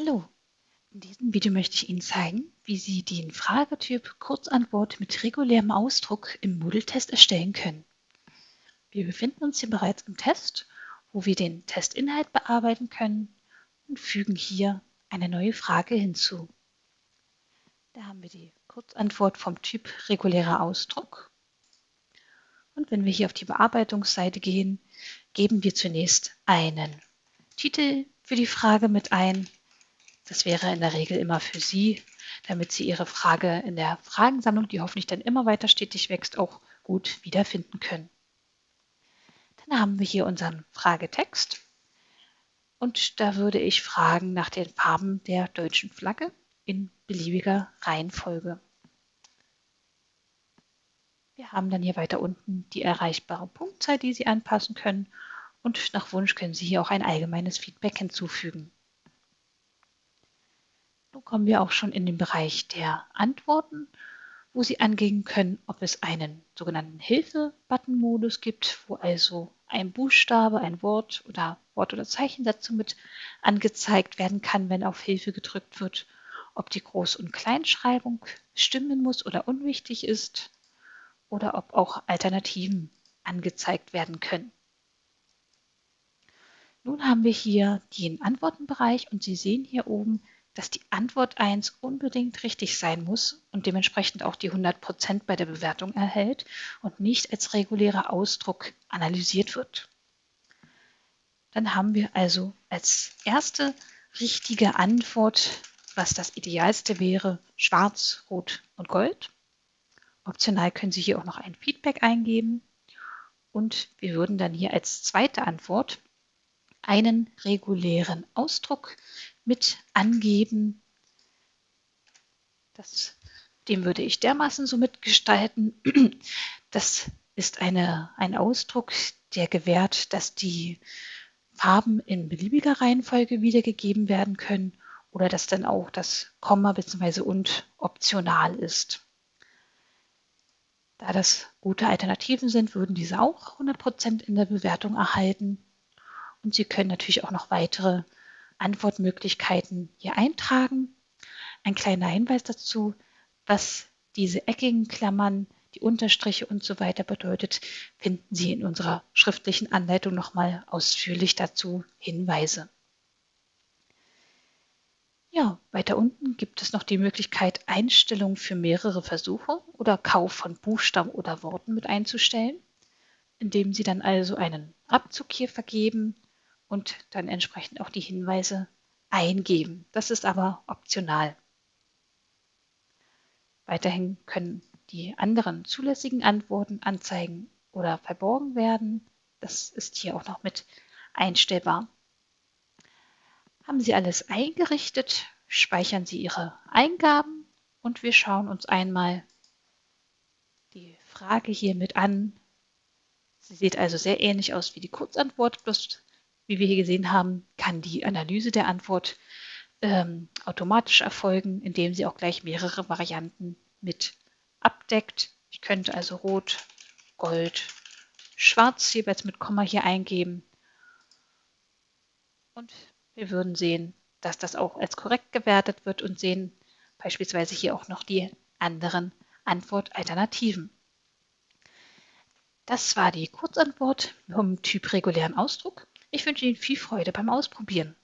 Hallo, in diesem Video möchte ich Ihnen zeigen, wie Sie den Fragetyp Kurzantwort mit regulärem Ausdruck im Moodle-Test erstellen können. Wir befinden uns hier bereits im Test, wo wir den Testinhalt bearbeiten können und fügen hier eine neue Frage hinzu. Da haben wir die Kurzantwort vom Typ regulärer Ausdruck. Und wenn wir hier auf die Bearbeitungsseite gehen, geben wir zunächst einen Titel für die Frage mit ein das wäre in der Regel immer für Sie, damit Sie Ihre Frage in der Fragensammlung, die hoffentlich dann immer weiter stetig wächst, auch gut wiederfinden können. Dann haben wir hier unseren Fragetext. Und da würde ich fragen nach den Farben der deutschen Flagge in beliebiger Reihenfolge. Wir haben dann hier weiter unten die erreichbare Punktzahl, die Sie anpassen können. Und nach Wunsch können Sie hier auch ein allgemeines Feedback hinzufügen. Kommen wir auch schon in den Bereich der Antworten, wo Sie angeben können, ob es einen sogenannten Hilfe-Button-Modus gibt, wo also ein Buchstabe, ein Wort oder Wort- oder Zeichensatz somit angezeigt werden kann, wenn auf Hilfe gedrückt wird, ob die Groß- und Kleinschreibung stimmen muss oder unwichtig ist oder ob auch Alternativen angezeigt werden können. Nun haben wir hier den Antwortenbereich und Sie sehen hier oben dass die Antwort 1 unbedingt richtig sein muss und dementsprechend auch die 100% bei der Bewertung erhält und nicht als regulärer Ausdruck analysiert wird. Dann haben wir also als erste richtige Antwort, was das Idealste wäre, schwarz, rot und gold. Optional können Sie hier auch noch ein Feedback eingeben. Und wir würden dann hier als zweite Antwort einen regulären Ausdruck mit angeben. Das, den würde ich dermaßen so mitgestalten. Das ist eine, ein Ausdruck, der gewährt, dass die Farben in beliebiger Reihenfolge wiedergegeben werden können oder dass dann auch das Komma bzw. und optional ist. Da das gute Alternativen sind, würden diese auch 100% in der Bewertung erhalten. Und Sie können natürlich auch noch weitere Antwortmöglichkeiten hier eintragen. Ein kleiner Hinweis dazu, was diese eckigen Klammern, die Unterstriche und so weiter bedeutet, finden Sie in unserer schriftlichen Anleitung nochmal ausführlich dazu Hinweise. Ja, weiter unten gibt es noch die Möglichkeit, Einstellungen für mehrere Versuche oder Kauf von Buchstaben oder Worten mit einzustellen, indem Sie dann also einen Abzug hier vergeben und dann entsprechend auch die Hinweise eingeben. Das ist aber optional. Weiterhin können die anderen zulässigen Antworten anzeigen oder verborgen werden. Das ist hier auch noch mit einstellbar. Haben Sie alles eingerichtet, speichern Sie Ihre Eingaben und wir schauen uns einmal die Frage hier mit an. Sie sieht also sehr ähnlich aus wie die Kurzantwort, bloß wie wir hier gesehen haben, kann die Analyse der Antwort ähm, automatisch erfolgen, indem sie auch gleich mehrere Varianten mit abdeckt. Ich könnte also Rot, Gold, Schwarz jeweils mit Komma hier eingeben. Und wir würden sehen, dass das auch als korrekt gewertet wird und sehen beispielsweise hier auch noch die anderen Antwortalternativen. Das war die Kurzantwort vom Typ regulären Ausdruck. Ich wünsche Ihnen viel Freude beim Ausprobieren.